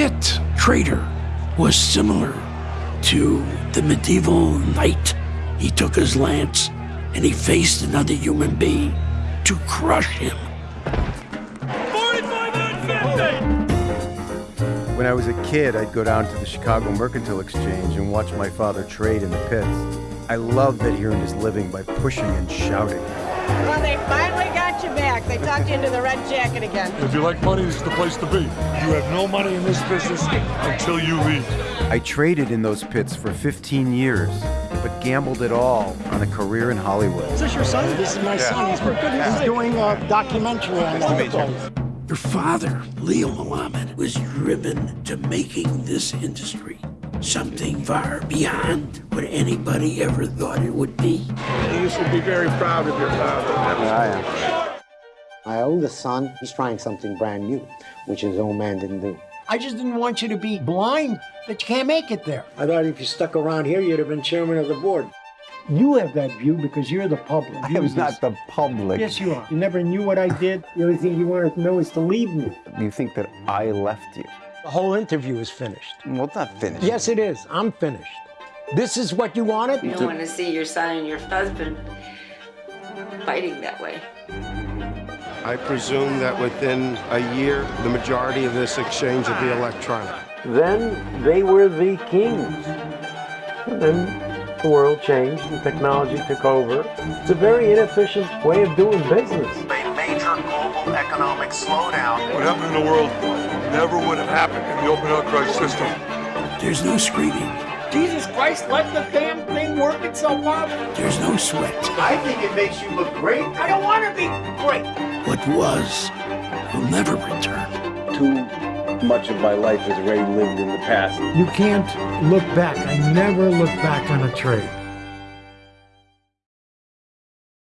pit trader was similar to the medieval knight. He took his lance and he faced another human being to crush him. When I was a kid, I'd go down to the Chicago Mercantile Exchange and watch my father trade in the pits. I loved that he earned his living by pushing and shouting. Well, they finally got you back. They talked you into the red jacket again. If you like money, this is the place to be. You have no money in this business until you leave. I traded in those pits for 15 years, but gambled it all on a career in Hollywood. Is this your son? This is my son. He's for goodness He's doing a documentary on the Your father, Leo Melamed, was driven to making this industry something far beyond what anybody ever thought it would be. You should be very proud of your father. Yeah, I am. My oldest son, he's trying something brand new, which his old man didn't do. I just didn't want you to be blind that you can't make it there. I thought if you stuck around here, you'd have been chairman of the board. You have that view because you're the public. I am not the public. Yes, you are. You never knew what I did. The only thing you wanted to know is to leave me. You think that I left you? The whole interview is finished. Well, it's not finished. Yes, it is. I'm finished. This is what you wanted? You don't want to see your son and your husband fighting that way. I presume that within a year, the majority of this exchange will be ah. electronic. Then they were the kings. And then the world changed and technology took over. It's a very inefficient way of doing business. A major global economic slowdown. What happened in the world never would have happened in the open outcry system. There's no screaming. Jesus Christ, let the damn thing work itself out. There's no sweat. I think it makes you look great. I don't want to be great. What was will never return. Too much of my life is already lived in the past. You can't look back. I never look back on a trade.